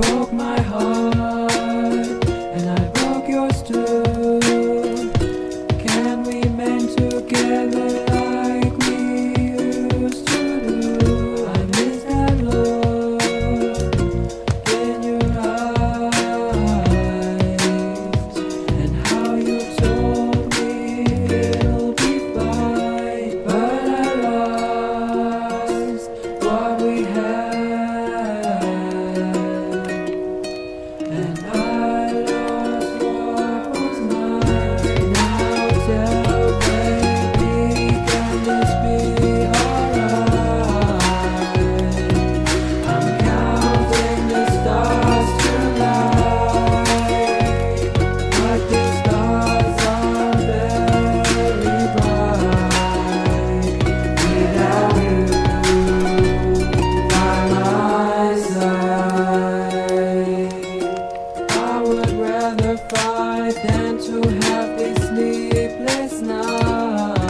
broke my heart. meant to have these sleepless nights.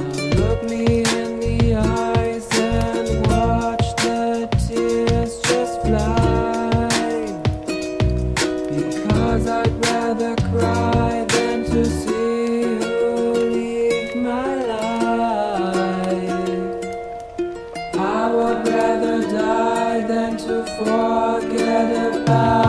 Now look me in the eyes and watch the tears just fly. Because I'd rather cry than to see you leave my life. I would rather die than to forget about